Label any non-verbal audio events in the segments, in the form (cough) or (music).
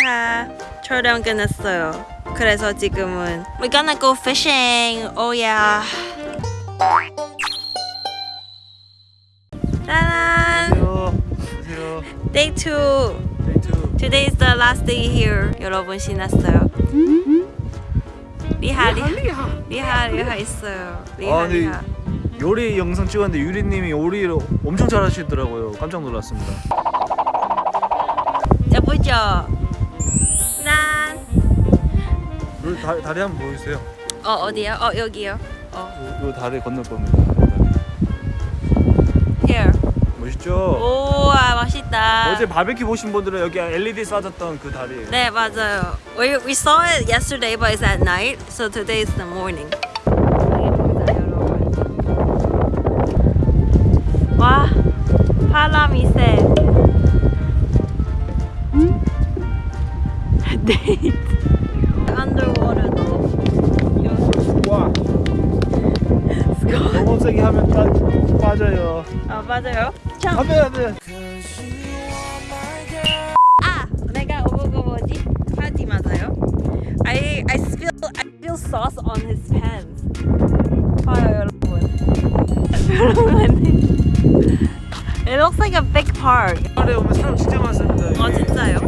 리하 촬영 끝났어요. 그래서 지금은 We're gonna go fishing. Oh yeah. 짜란. 안녕하세요. Day 2. Day 2. Today is the last day here. 여러분 신났어요. 리하 리하 리하. 리하 있어요. 리하 아, 리하. 요리 영상 찍었는데 유리님이 요리를 엄청 잘하시더라고요. 깜짝 놀랐습니다. 예쁘죠? 요 다, 다리 한번 보여주세요. 어 어디요? 어 여기요. 어 요, 요 다리 건널 겁니다. here. 멋있죠? 우와 멋있다. 어제 바베큐 보신 분들은 여기 LED 쏴졌던 그 다리예요. 네 맞아요. We we saw it yesterday, but it's at night, so today is the morning. 와 바람이 세. (laughs) 데이트. 세게 하면 빠, 빠져요. 아 맞아요. 참. 안돼 안돼. 아 내가 오고 뭐지? 바지 맞아요? I I feel I feel sauce on his pants. 봐요 여러분. 여러분. (laughs) It looks like a big park. 주말에 오면 사람 진짜 많습니다. 어, 진짜요?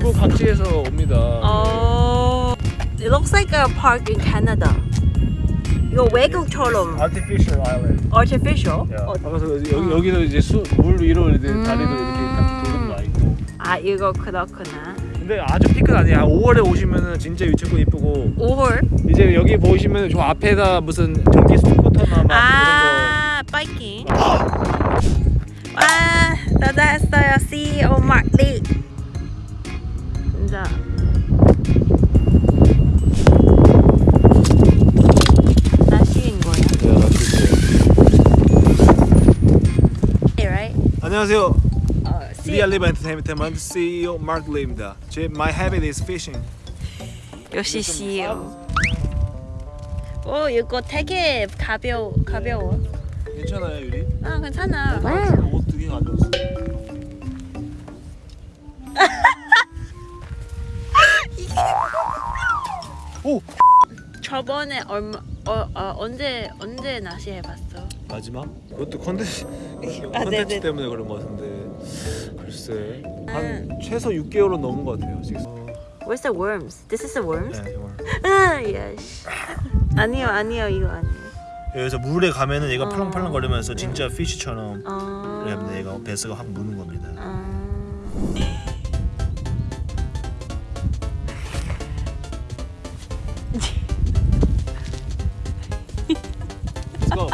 그 각지에서 옵니다. Oh, it looks like a park in Canada. 이거 외국처럼 Artificial Island. artificial. 야, 어, 그래서 여기 여기도 이제 수, 물 위로 이제 음. 다리도 이렇게 딱 도는 거 있고. 아 이거 그렇구나. 근데 아주 피크는 아니야. 5월에 오시면은 진짜 유채꽃 이쁘고 5월. 이제 여기 보시면 저 앞에다 무슨 전기 스쿠터나 막 아, 바이킹. 와, 나다 했어요. CEO Mark Lee. 진짜. 안녕하세요. 어, 우리 알리바 엔터테인먼트 CEO 마크 리입니다. 제 my habit is fishing. 역시 CEO. 오, 이거 되게 가벼워, 가벼워. 괜찮아요 유리? 아, 괜찮아. 옷 두 개 가져왔어. 오 저번에 얼마, 어, 어, 언제, 언제 낚시 해봤어? 마지막? 그것도 컨텐츠 (laughs) 아, 네네. 때문에 그런 것 같은데 글쎄 한 음. 최소 6개월은 넘은 것 같아요 지금. 어, Where's the worms? This is the worms? 네 정말. 아, yes. 아니요, 아니요, 이거 아니에요. 여기서 물에 가면은 얘가 어. 팔랑팔랑 거리면서 네. 진짜 피쉬처럼 어. 그러면 얘가 배스가 확 무는 겁니다. 아. Let's go.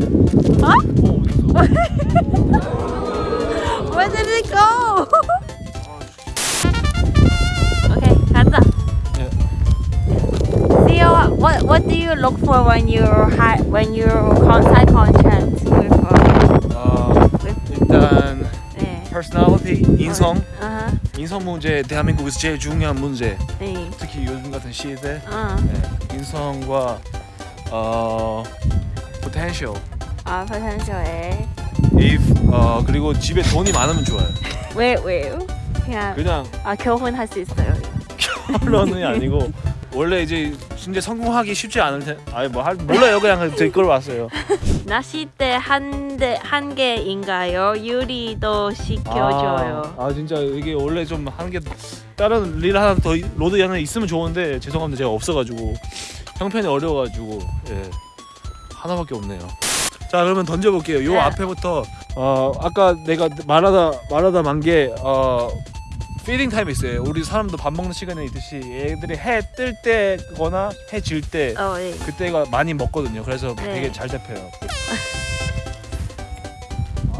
어? 어? Where did it go? okay, 가자. 네. Theo, what what do you look for when you when you side contract with uh, 아 with 일단 네. personality 인성 아하. 인성 문제 대한민국에서 제일 중요한 문제 네. 특히 요즘 같은 시대 어. 네, 인성과 어 potential 아, potential에. if 어 그리고 집에 돈이 많으면 좋아요. 왜 왜요? 그냥 그냥 아 결혼할 수 있어요. 결론이 아니고 원래 이제 진짜 성공하기 쉽지 않을 텐 아니 뭐 할, 몰라요 그냥 제걸 왔어요. (laughs) 낚싯대 한대한 개인가요? 유리도 시켜줘요. 아, 아 진짜 이게 원래 좀 하는 게 다른 릴 하나 더 rod 하나 있으면 좋은데 죄송합니다 제가 없어가지고 형편이 어려워가지고 예 하나밖에 없네요. 자 그러면 던져볼게요. 요 네. 앞에부터 어 아까 내가 말하다 말하다 만게어 feeding time 있어요. 우리 사람도 밥 먹는 시간에 있듯이 애들이 해 뜰 때거나 해 질때 어, 네. 그때가 많이 먹거든요. 그래서 네. 되게 잘 잡혀요. (laughs)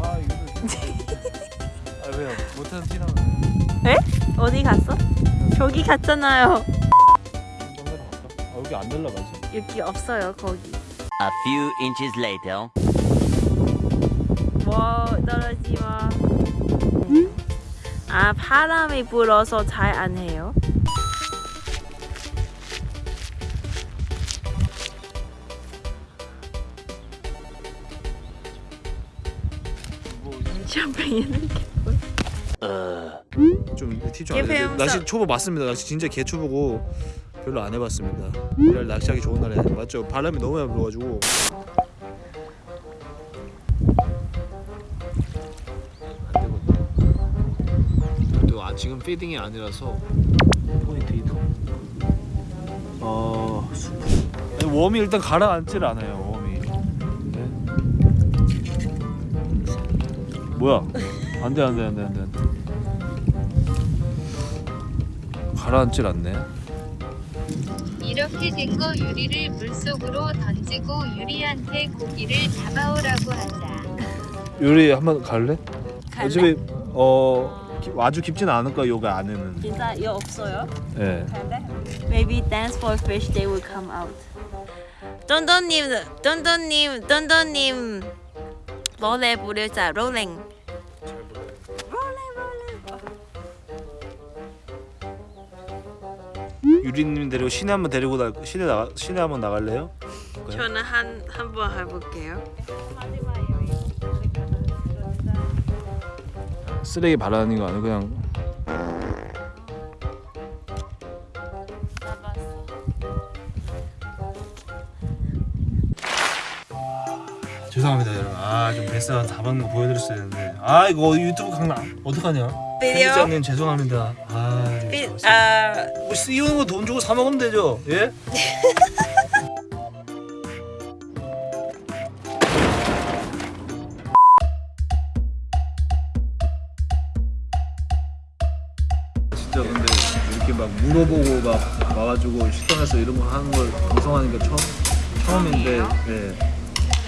아 이거 (laughs) 아 왜요? 못하는 티 나네. 어디 갔어? 저기 갔잖아요. 아 여기 안 날라가지. 여기 없어요 거기. A few inches later. 뭐 떨어지 마. 아 바람이 불어서 잘 안 해요. 뭐 샴페인은. 좀팁좀 Give 알려드릴게요. him 낚시 some- 초보 맞습니다. 낚시 진짜 개 초보고 별로 안 해봤습니다. 이날 낚시하기 좋은 날에 맞죠? 바람이 너무 많이 불어가지고 지금 feeding이 아니라서 포인트 이동. 어 수프. 아니, worm이 일단 가라앉질 않아요. 웜이. 네. 뭐야? 안돼 안돼 안돼 안돼 안돼. 가라앉질 않네. 이렇게 된 거 유리를 물속으로 던지고 유리한테 고기를 잡아오라고 하자. 요리 한번 갈래? 갈래? 어차피 어 기- 아주 깊진 않을 거야 요가 안에는. 진짜 이거 없어요? 예. 갈래? Maybe dance for fish they will come out. 던던님, 던던님, 던던님 노래 부르자. 롤링. 롤링 롤링. 유리님 데리고 시내 한번 데리고 나 시내 나 시내 한번 나갈래요? 저는 한 한 번 해볼게요. 쓰레기 바라는 거 아니고 그냥. 죄송합니다 여러분. 아좀 베스트 다 받는 거 보여드렸어야 되는데 아 이거 유튜브 강남 어떡하냐? 비디오? 편집장님 죄송합니다. 아 비, 아, 뭐 이런 거 돈 주고 사 먹으면 되죠? 예? (laughs) 막 물어보고 막 와가지고 식당에서 이런 거 하는 걸 방송하는 게 처음 처음인데 네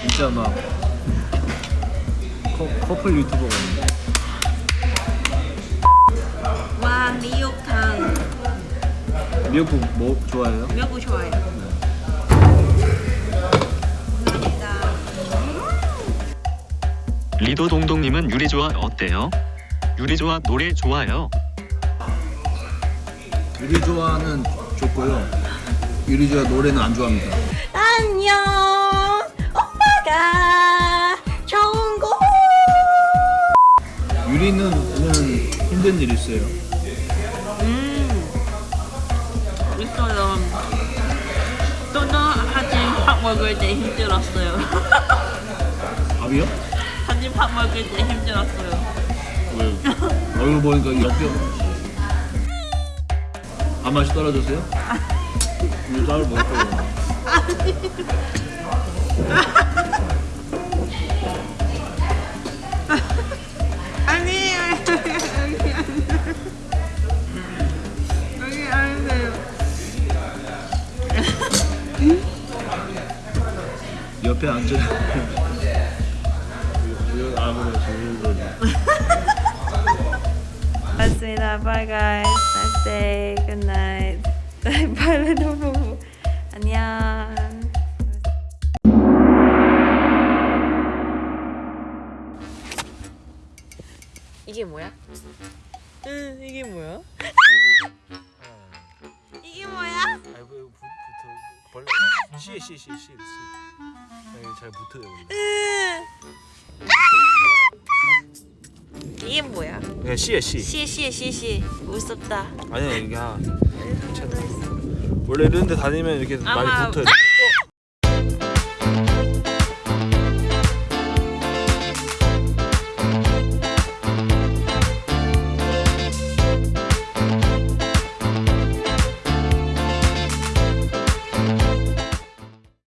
진짜 막 커, 커플 유튜버거든요. 와 미역탕. 미역국 뭐 좋아해요? 미역국 좋아해요. 감사합니다. 리도 동동님은 유리조아 어때요? 유리조아 노래 좋아요. 유리 좋아는 좋고요. 유리 좋아 노래는 안 좋아합니다. 안녕 오빠가 좋은 곳 유리는 오늘 힘든 일 있어요. 음 있어요 또는 사진 밥 먹을 때 힘들었어요 (laughs) 밥이요? 사진 밥 먹을 때 힘들었어요 왜요? 얼굴 보니까 역겨. 밥 맛이 떨어졌어요? (laughs) 이거 쌀을. 아니 여기 아닌데요 옆에 앉아. 아무래도 (laughs) 맞습니다. Bye guys. Day. Good night. (laughs) 발레 너무 안녕. 이게 뭐야? 응, 이게 뭐야? 이게 뭐야? 아이고 붙- 붙어 벌레 씨에 여기 잘 붙어요. 이게 뭐야? 그냥 씨에 씨. 시에 시에 시에 시 무섭다. 아니야 이게 한 괜찮아. 원래 이런 데 다니면 이렇게 많이 아마- 붙어요.